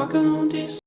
Walking on l'on dise